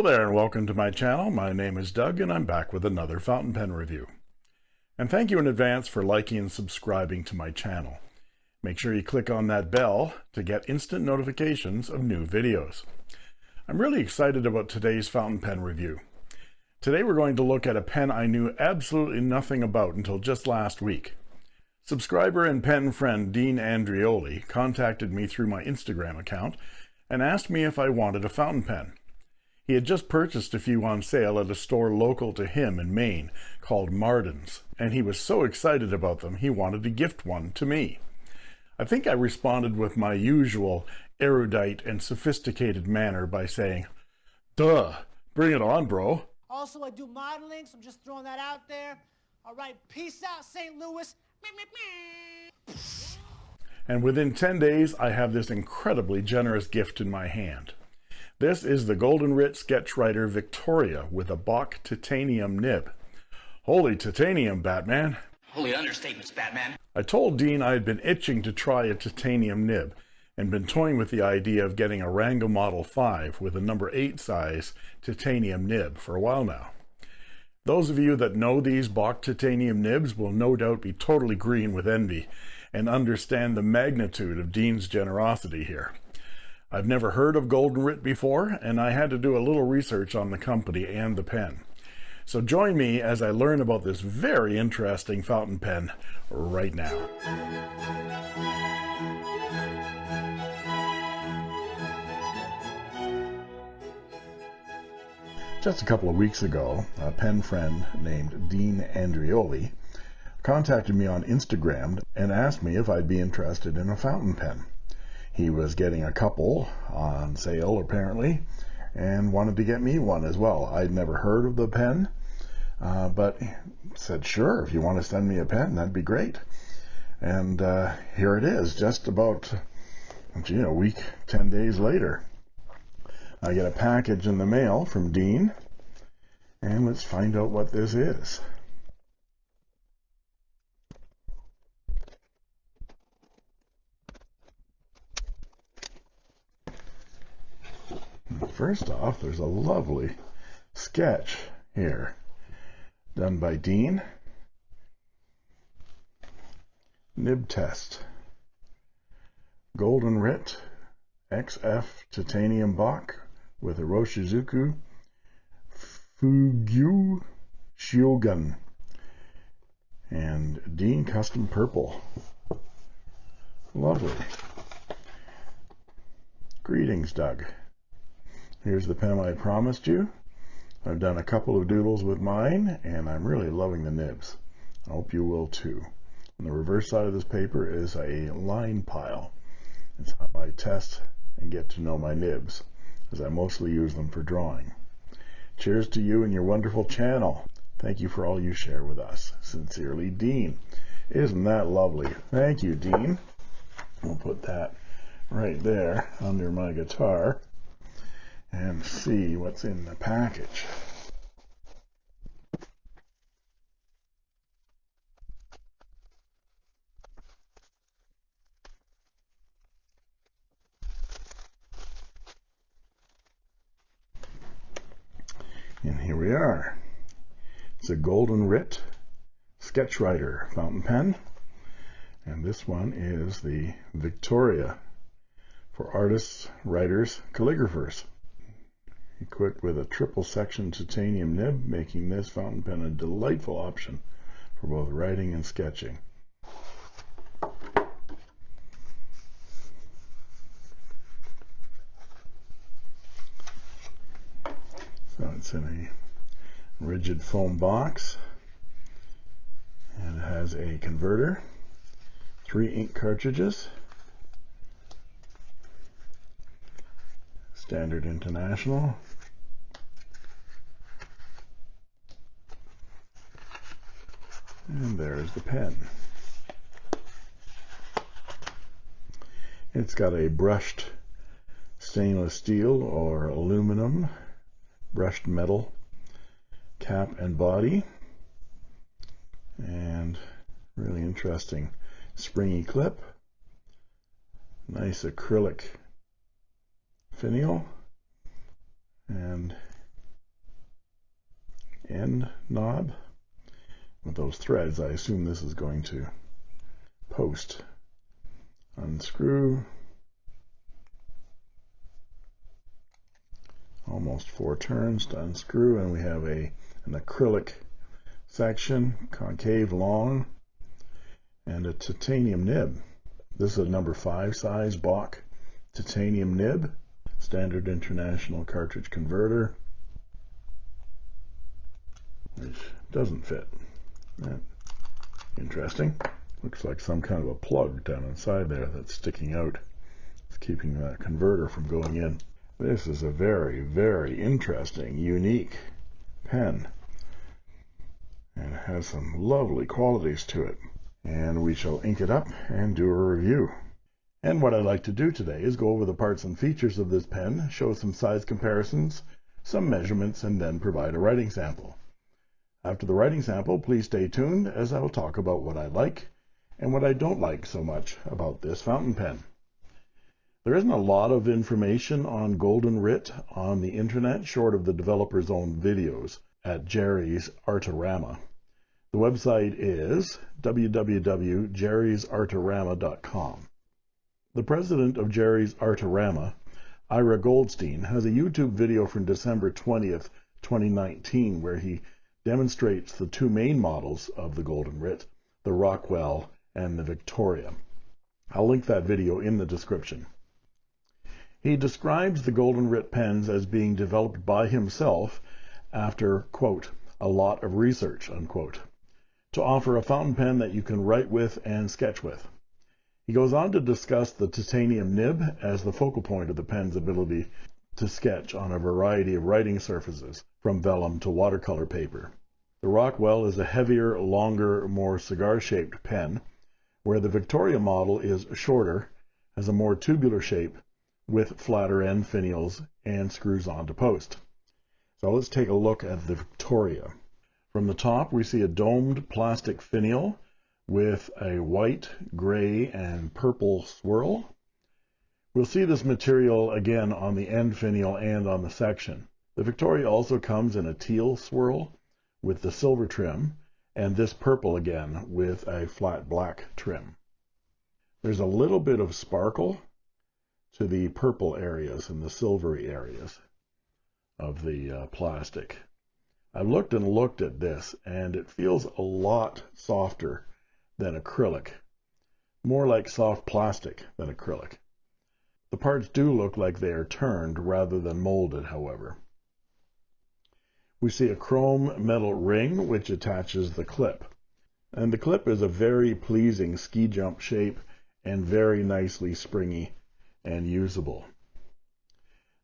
Hello there and welcome to my channel. My name is Doug and I'm back with another fountain pen review. And thank you in advance for liking and subscribing to my channel. Make sure you click on that bell to get instant notifications of new videos. I'm really excited about today's fountain pen review. Today we're going to look at a pen I knew absolutely nothing about until just last week. Subscriber and pen friend Dean Andrioli contacted me through my Instagram account and asked me if I wanted a fountain pen. He had just purchased a few on sale at a store local to him in Maine called Marden's, and he was so excited about them he wanted to gift one to me. I think I responded with my usual erudite and sophisticated manner by saying, Duh, bring it on, bro. Also, I do modeling, so I'm just throwing that out there. All right, peace out, St. Louis. And within 10 days, I have this incredibly generous gift in my hand. This is the Golden Rit Sketchwriter Victoria with a Bock titanium nib. Holy titanium, Batman! Holy understatements, Batman. I told Dean I had been itching to try a titanium nib and been toying with the idea of getting a Ranga Model 5 with a number 8 size titanium nib for a while now. Those of you that know these Bock titanium nibs will no doubt be totally green with envy and understand the magnitude of Dean's generosity here. I've never heard of Golden Rit before, and I had to do a little research on the company and the pen. So join me as I learn about this very interesting fountain pen right now. Just a couple of weeks ago, a pen friend named Dean Andrioli contacted me on Instagram and asked me if I'd be interested in a fountain pen. He was getting a couple on sale apparently and wanted to get me one as well. I'd never heard of the pen, uh, but said, sure, if you want to send me a pen, that'd be great. And uh, here it is, just about, a week, 10 days later. I get a package in the mail from Dean, and let's find out what this is. First off, there's a lovely sketch here done by Dean. Nib test. Golden Rit XF titanium Bock with a Iroshizuku Fugyu Shiogun and Dean Custom Purple. Lovely. Greetings, Doug. Here's the pen I promised you. I've done a couple of doodles with mine, and I'm really loving the nibs. I hope you will too. On the reverse side of this paper is a line pile. It's how I test and get to know my nibs, as I mostly use them for drawing. Cheers to you and your wonderful channel. Thank you for all you share with us. Sincerely, Dean. Isn't that lovely? Thank you, Dean. We'll put that right there under my guitar and see what's in the package. And here we are. It's a Golden Rit Sketchwriter fountain pen. And this one is the Victoria for artists, writers, calligraphers equipped with a triple section titanium nib, making this fountain pen a delightful option for both writing and sketching. So it's in a rigid foam box and it has a converter three ink cartridges. Standard International. And there's the pen. It's got a brushed stainless steel or aluminum brushed metal cap and body and really interesting springy clip nice acrylic finial and end knob. With those threads I assume this is going to post. Unscrew. Almost four turns to unscrew and we have a an acrylic section concave long and a titanium nib. This is a number five size Bock titanium nib standard international cartridge converter which doesn't fit. Interesting. Looks like some kind of a plug down inside there that's sticking out. It's keeping that converter from going in. This is a very very interesting unique pen. And has some lovely qualities to it. And we shall ink it up and do a review and what I'd like to do today is go over the parts and features of this pen show some size comparisons some measurements and then provide a writing sample after the writing sample, please stay tuned as I will talk about what I like and what I don't like so much about this fountain pen. There isn't a lot of information on Golden Rit on the internet short of the developer's own videos at Jerry's Artorama. The website is www.jerrysartorama.com. The president of Jerry's Artorama, Ira Goldstein, has a YouTube video from December 20th, 2019 where he demonstrates the two main models of the Golden Rit, the Rockwell and the Victoria. I'll link that video in the description. He describes the Golden Rit pens as being developed by himself after, quote, a lot of research, unquote, to offer a fountain pen that you can write with and sketch with. He goes on to discuss the titanium nib as the focal point of the pen's ability to sketch on a variety of writing surfaces, from vellum to watercolor paper. The Rockwell is a heavier, longer, more cigar-shaped pen, where the Victoria model is shorter, has a more tubular shape, with flatter end finials, and screws onto post. So let's take a look at the Victoria. From the top, we see a domed plastic finial with a white, gray, and purple swirl. We'll see this material again on the end finial and on the section. The Victoria also comes in a teal swirl with the silver trim and this purple again with a flat black trim. There's a little bit of sparkle to the purple areas and the silvery areas of the uh, plastic. I've looked and looked at this and it feels a lot softer than acrylic, more like soft plastic than acrylic. The parts do look like they are turned rather than molded, however. We see a chrome metal ring which attaches the clip. And the clip is a very pleasing ski jump shape and very nicely springy and usable.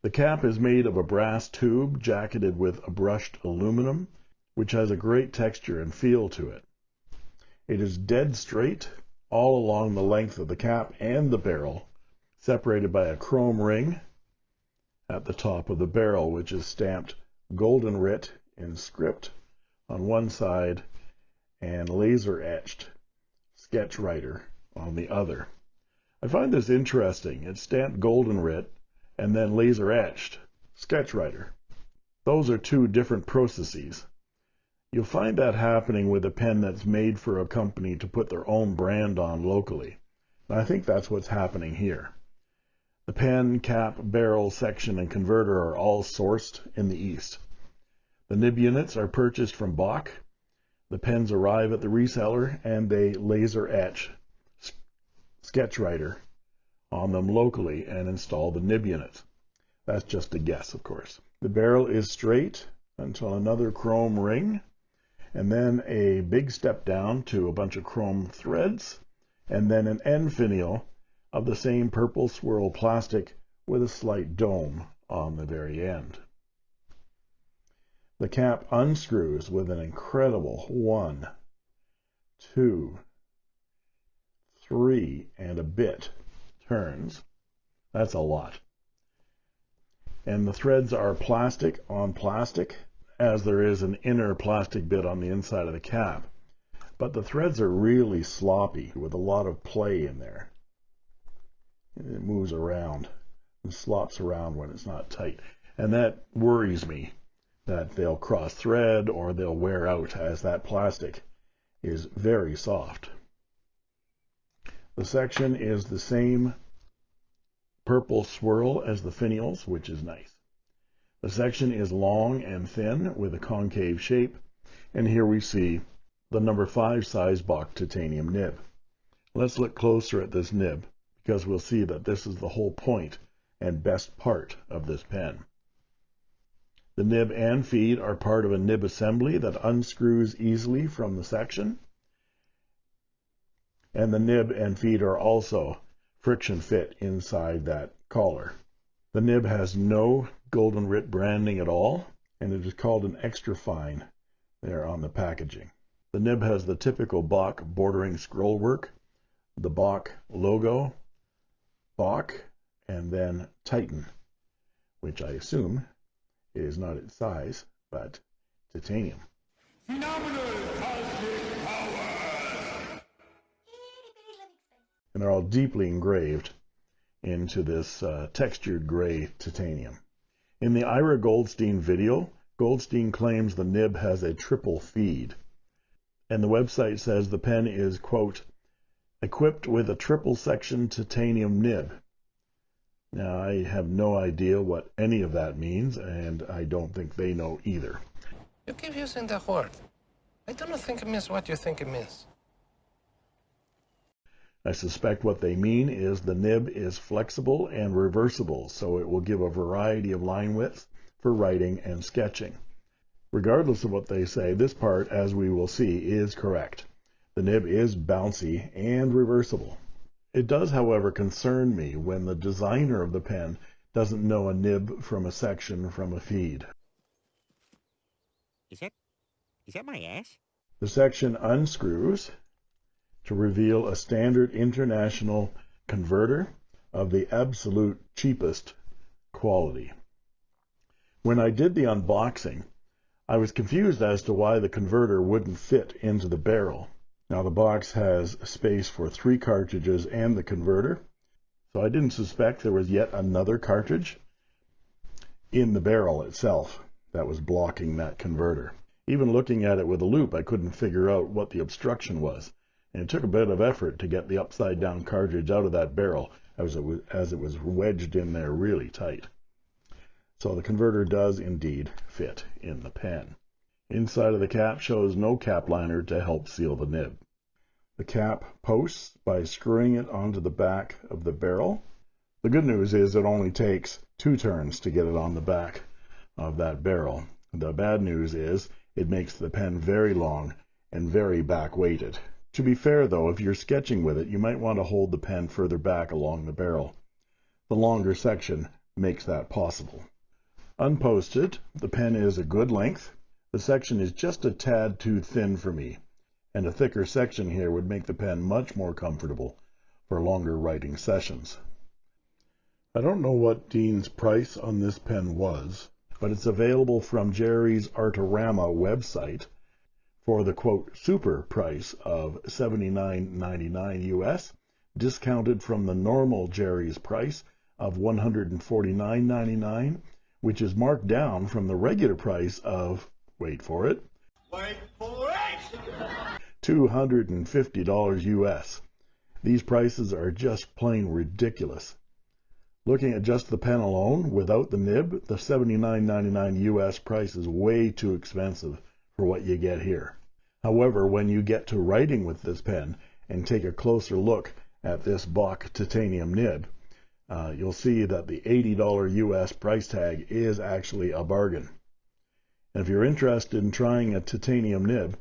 The cap is made of a brass tube jacketed with a brushed aluminum, which has a great texture and feel to it. It is dead straight all along the length of the cap and the barrel separated by a chrome ring at the top of the barrel, which is stamped Golden Rit in script on one side and laser etched sketch writer on the other. I find this interesting. It's stamped Golden Rit and then laser etched sketch writer. Those are two different processes. You'll find that happening with a pen that's made for a company to put their own brand on locally. And I think that's what's happening here. The pen, cap, barrel, section, and converter are all sourced in the East. The nib units are purchased from Bock. The pens arrive at the reseller and they laser etch Sketchwriter on them locally and install the nib units. That's just a guess, of course. The barrel is straight until another chrome ring and then a big step down to a bunch of chrome threads and then an end finial of the same purple swirl plastic with a slight dome on the very end. The cap unscrews with an incredible one, two, three, and a bit turns. That's a lot. And the threads are plastic on plastic, as there is an inner plastic bit on the inside of the cap. But the threads are really sloppy with a lot of play in there. It moves around and slops around when it's not tight. And that worries me that they'll cross thread or they'll wear out as that plastic is very soft. The section is the same purple swirl as the finials, which is nice. The section is long and thin with a concave shape, and here we see the number 5 size Bock titanium nib. Let's look closer at this nib because we'll see that this is the whole point and best part of this pen. The nib and feed are part of a nib assembly that unscrews easily from the section. And the nib and feed are also friction fit inside that collar. The nib has no golden writ branding at all, and it is called an extra fine there on the packaging. The nib has the typical Bock bordering scroll work, the Bock logo, Bock, and then Titan, which I assume is not its size, but titanium. And they're all deeply engraved into this uh, textured gray titanium. In the Ira Goldstein video, Goldstein claims the nib has a triple feed and the website says the pen is, quote, equipped with a triple section titanium nib. Now, I have no idea what any of that means, and I don't think they know either. You keep using that word. I do not think it means what you think it means. I suspect what they mean is the nib is flexible and reversible, so it will give a variety of line widths for writing and sketching. Regardless of what they say, this part, as we will see, is correct. The nib is bouncy and reversible. It does, however, concern me when the designer of the pen doesn't know a nib from a section from a feed. Is that is that my ass? The section unscrews to reveal a standard international converter of the absolute cheapest quality. When I did the unboxing, I was confused as to why the converter wouldn't fit into the barrel. Now the box has space for three cartridges and the converter, so I didn't suspect there was yet another cartridge in the barrel itself that was blocking that converter. Even looking at it with a loupe, I couldn't figure out what the obstruction was, and it took a bit of effort to get the upside down cartridge out of that barrel as it was, as it was wedged in there really tight. So the converter does indeed fit in the pen. Inside of the cap shows no cap liner to help seal the nib. The cap posts by screwing it onto the back of the barrel. The good news is it only takes two turns to get it on the back of that barrel. The bad news is it makes the pen very long and very back weighted. To be fair though, if you're sketching with it, you might want to hold the pen further back along the barrel. The longer section makes that possible. Unposted, the pen is a good length. The section is just a tad too thin for me, and a thicker section here would make the pen much more comfortable for longer writing sessions. I don't know what Dean's price on this pen was, but it's available from Jerry's Artorama website for the quote super price of $79.99 US, discounted from the normal Jerry's price of $149.99 which is marked down from the regular price of, wait for it, Wait for it! $250 US. These prices are just plain ridiculous. Looking at just the pen alone, without the nib, the $79.99 US price is way too expensive for what you get here. However, when you get to writing with this pen and take a closer look at this Bock titanium nib, uh, you'll see that the $80 US price tag is actually a bargain. And if you're interested in trying a titanium nib,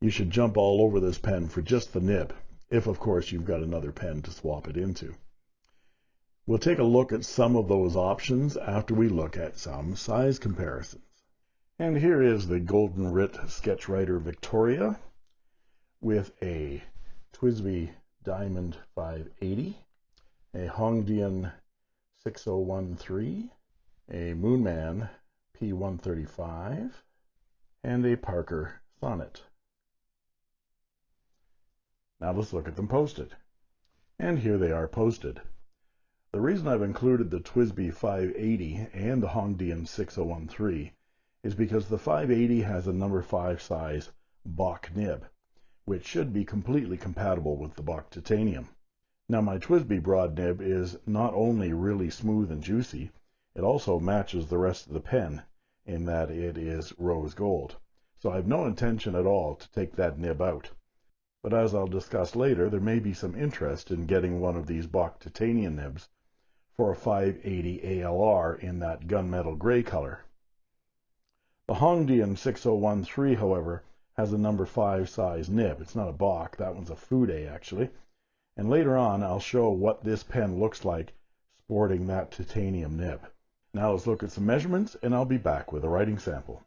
you should jump all over this pen for just the nib. if of course you've got another pen to swap it into. We'll take a look at some of those options after we look at some size comparisons. And here is the Golden Rit Sketchwriter Victoria with a TWSBI Diamond 580, a Hongdian 6013, a Moonman P135, and a Parker Sonnet. Now let's look at them posted. And here they are posted. The reason I've included the TWSBI 580 and the Hongdian 6013 is because the 580 has a number 5 size Bock nib, which should be completely compatible with the Bock Titanium. Now my TWSBI broad nib is not only really smooth and juicy, it also matches the rest of the pen in that it is rose gold. So I have no intention at all to take that nib out. But as I'll discuss later, there may be some interest in getting one of these Bock titanium nibs for a 580 ALR in that gunmetal gray color. The Hongdian 6013, however, has a number 5 size nib. It's not a Bock, that one's a Fude actually. And later on, I'll show what this pen looks like sporting that titanium nib. Now let's look at some measurements and I'll be back with a writing sample.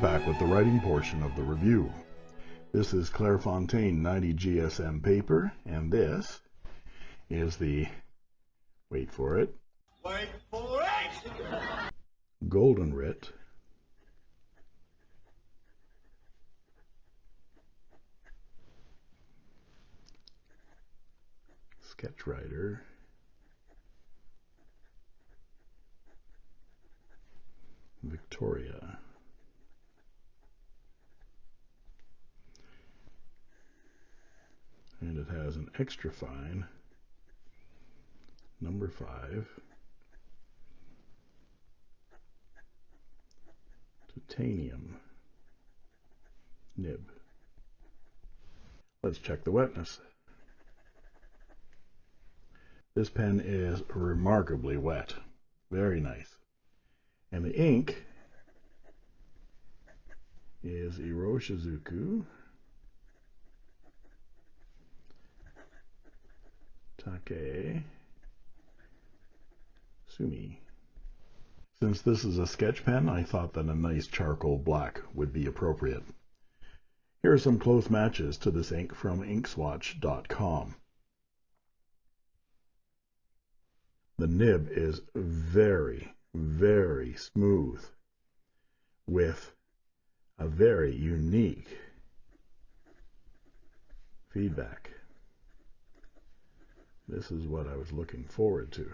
Back with the writing portion of the review. This is Clairefontaine 90 GSM paper, and this is the, wait for it, Wait for it! Golden Rit Sketchwriter Victoria it has an extra fine number five titanium nib. Let's check the wetness. This pen is remarkably wet. Very nice. And the ink is Iroshizuku Take Sumi. Since this is a sketch pen, I thought that a nice charcoal black would be appropriate. Here are some close matches to this ink from inkswatch.com. The nib is very, very smooth with a very unique feedback. This is what I was looking forward to.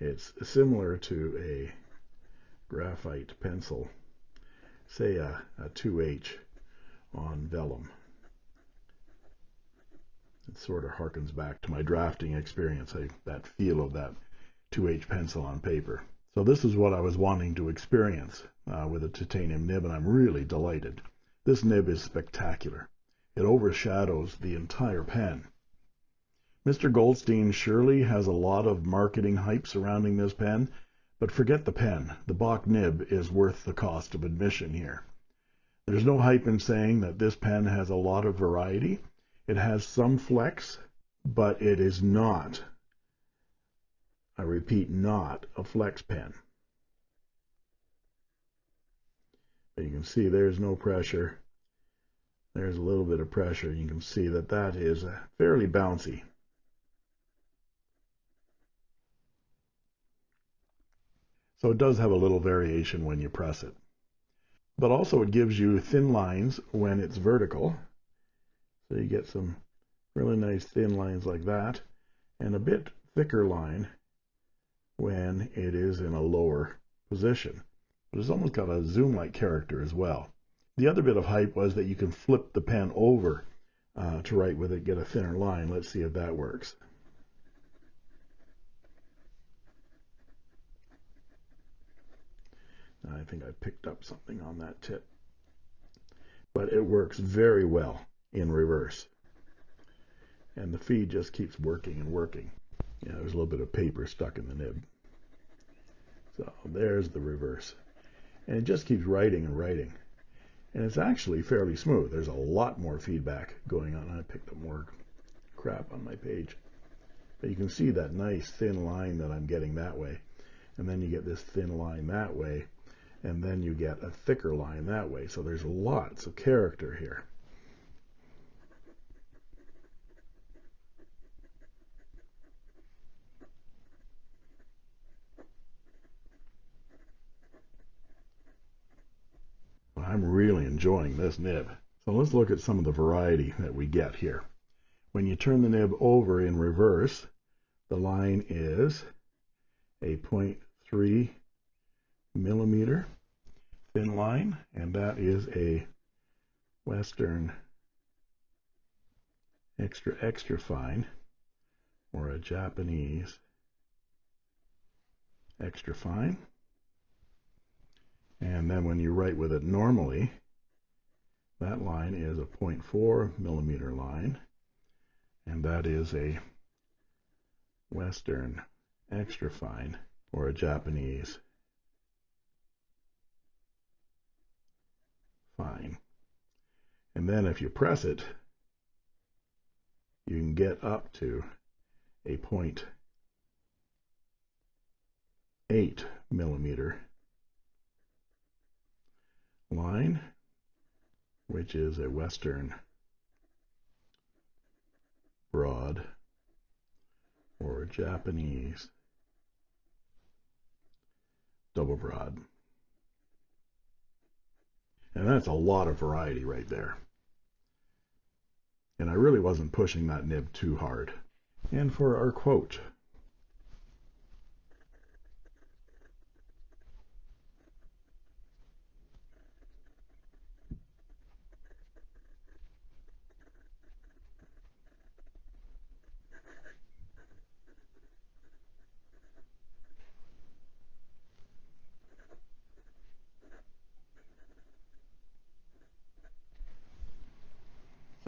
It's similar to a graphite pencil, say a, a 2H on vellum. It sort of harkens back to my drafting experience, I, that feel of that 2H pencil on paper. So this is what I was wanting to experience uh, with a titanium nib, and I'm really delighted. This nib is spectacular. It overshadows the entire pen. Mr. Goldstein surely has a lot of marketing hype surrounding this pen, but forget the pen. The Bock nib is worth the cost of admission here. There's no hype in saying that this pen has a lot of variety. It has some flex, but it is not, I repeat, not a flex pen. But you can see there's no pressure. There's a little bit of pressure. You can see that that is fairly bouncy. So it does have a little variation when you press it. But also it gives you thin lines when it's vertical. So you get some really nice thin lines like that and a bit thicker line when it is in a lower position. But it's almost got a zoom-like character as well. The other bit of hype was that you can flip the pen over uh, to write with it, get a thinner line. Let's see if that works. I think I picked up something on that tip. But it works very well in reverse. and the feed just keeps working and working. Yeah, there's a little bit of paper stuck in the nib. So there's the reverse. And it just keeps writing and writing. And it's actually fairly smooth. There's a lot more feedback going on. I picked up more crap on my page. But you can see that nice thin line that I'm getting that way. And then you get this thin line that way. And then you get a thicker line that way. So there's lots of character here. I'm really enjoying this nib. So let's look at some of the variety that we get here. When you turn the nib over in reverse, the line is a 0.3 millimeter thin line, and that is a Western extra extra fine or a Japanese extra fine. And then when you write with it normally, that line is a 0.4 millimeter line, and that is a Western extra fine or a Japanese fine. And then if you press it, you can get up to a 0.8 millimeter line, which is a Western broad or Japanese double broad. And that's a lot of variety right there. And I really wasn't pushing that nib too hard. And for our quote,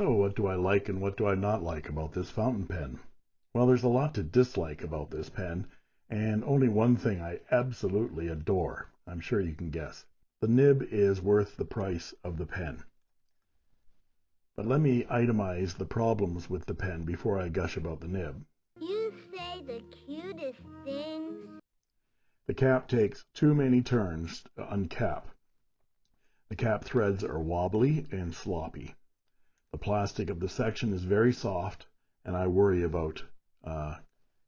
So what do I like and what do I not like about this fountain pen? Well, there's a lot to dislike about this pen, and only one thing I absolutely adore. I'm sure you can guess. The nib is worth the price of the pen. But let me itemize the problems with the pen before I gush about the nib. You say the cutest things. The cap takes too many turns to uncap. The cap threads are wobbly and sloppy. The plastic of the section is very soft, and I worry about uh,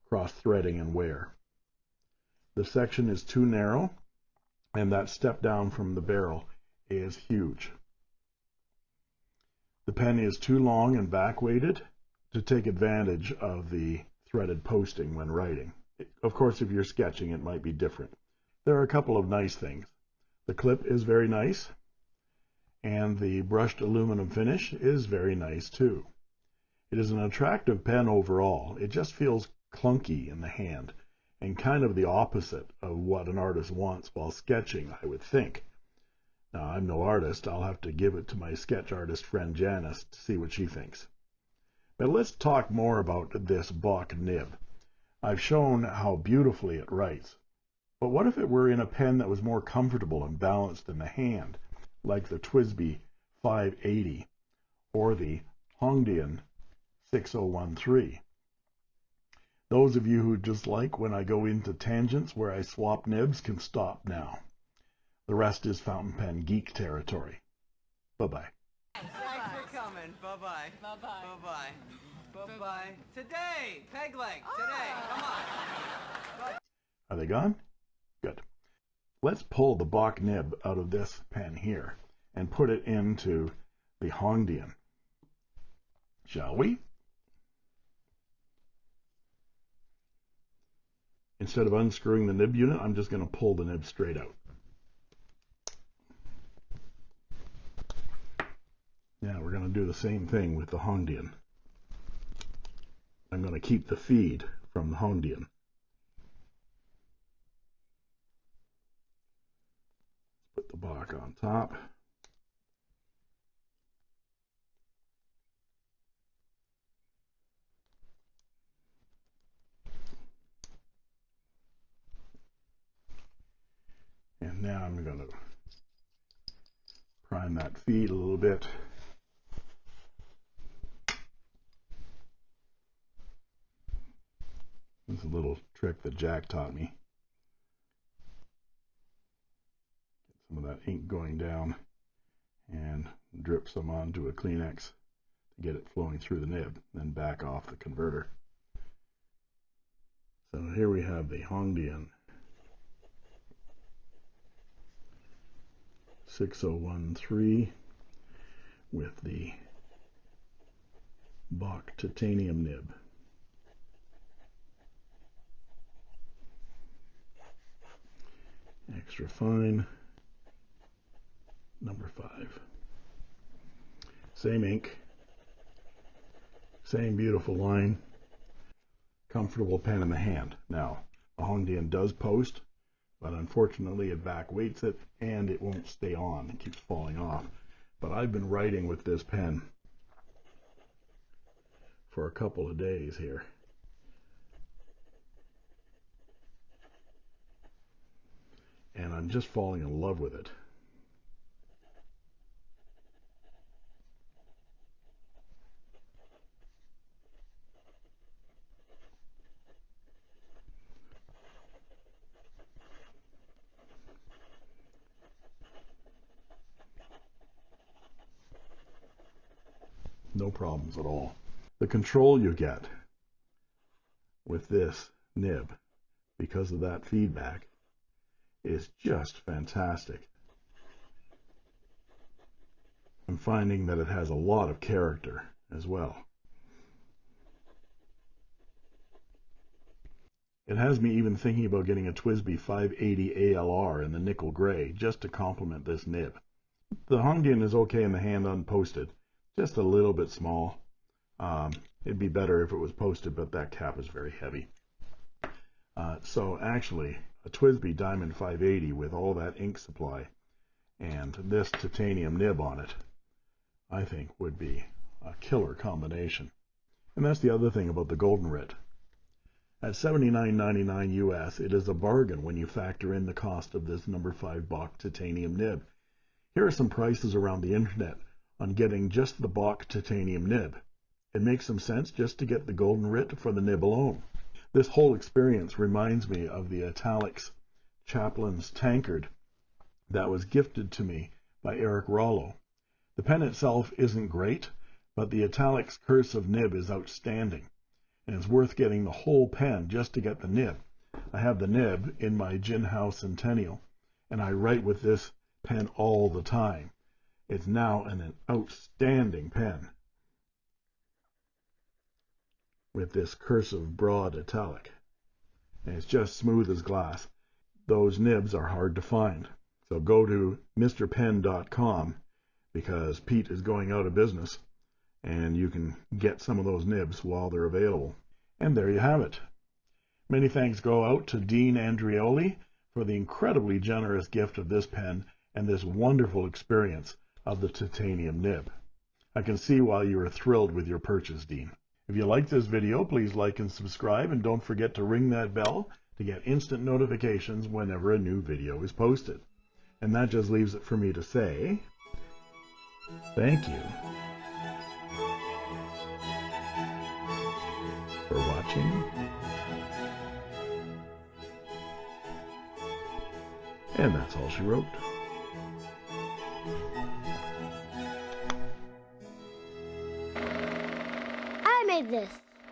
cross-threading and wear. The section is too narrow, and that step down from the barrel is huge. The pen is too long and back-weighted to take advantage of the threaded posting when writing. Of course, if you're sketching, it might be different. There are a couple of nice things. The clip is very nice and the brushed aluminum finish is very nice too. It is an attractive pen overall. It just feels clunky in the hand and kind of the opposite of what an artist wants while sketching, I would think. Now, I'm no artist. I'll have to give it to my sketch artist friend Janice to see what she thinks. But let's talk more about this Bock nib. I've shown how beautifully it writes. But what if it were in a pen that was more comfortable and balanced in the hand? Like the TWSBI 580 or the Hongdian 6013. Those of you who just like when I go into tangents where I swap nibs can stop now. The rest is fountain pen geek territory. Bye-bye. Thanks for coming. Bye-bye. Bye-bye. Bye-bye. Bye-bye. Today, peg leg. Today. Ah. Come on. Are they gone? Good. Let's pull the Bock nib out of this pen here and put it into the Hongdian. Shall we? Instead of unscrewing the nib unit, I'm just going to pull the nib straight out. Now we're going to do the same thing with the Hongdian. I'm going to keep the feed from the Hongdian. the Bock on top. And now I'm going to prime that feed a little bit. It's a little trick that Jack taught me. Some of that ink going down and drip some onto a Kleenex to get it flowing through the nib, then back off the converter. So here we have the Hongdian 6013 with the Bock titanium nib. Extra fine, number five. Same ink, same beautiful line, comfortable pen in the hand. Now, the Hongdian does post, but unfortunately it back weights it and it won't stay on. It keeps falling off. But I've been writing with this pen for a couple of days here. And I'm just falling in love with it. No problems at all. The control you get with this nib because of that feedback is just fantastic. I'm finding that it has a lot of character as well. It has me even thinking about getting a TWSBI 580 ALR in the nickel gray just to complement this nib. The Hongdian is okay in the hand unposted, just a little bit small. Um, it'd be better if it was posted, but that cap is very heavy. Uh, so actually, a TWSBI Diamond 580 with all that ink supply and this titanium nib on it, I think would be a killer combination. And that's the other thing about the Golden Rit. At $79.99 US, it is a bargain when you factor in the cost of this number 5 Bock titanium nib. Here are some prices around the internet on getting just the Bock titanium nib. It makes some sense just to get the golden rit for the nib alone. This whole experience reminds me of the Italix Chaplin's tankard that was gifted to me by Eric Rollo. The pen itself isn't great, but the Italix cursive nib is outstanding, and it's worth getting the whole pen just to get the nib. I have the nib in my Jinhao Centennial, and I write with this pen all the time. It's now an outstanding pen with this cursive broad italic. And it's just smooth as glass. Those nibs are hard to find. So go to mrpen.com because Pete is going out of business and you can get some of those nibs while they're available. And there you have it. Many thanks go out to Dean Andrioli for the incredibly generous gift of this pen and this wonderful experience of the titanium nib. I can see why you are thrilled with your purchase, Dean. If you like this video, please like and subscribe, and don't forget to ring that bell to get instant notifications whenever a new video is posted. And that just leaves it for me to say, thank you for watching. And that's all she wrote. Made this.